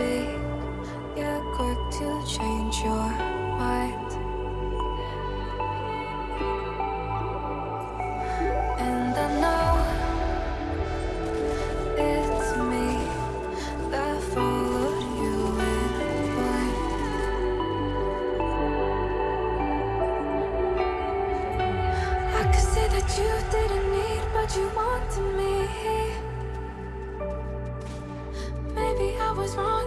big, yet quick to change your mind. And I know it's me that followed you in the blind I could say that you didn't need but you wanted me. Maybe I was wrong.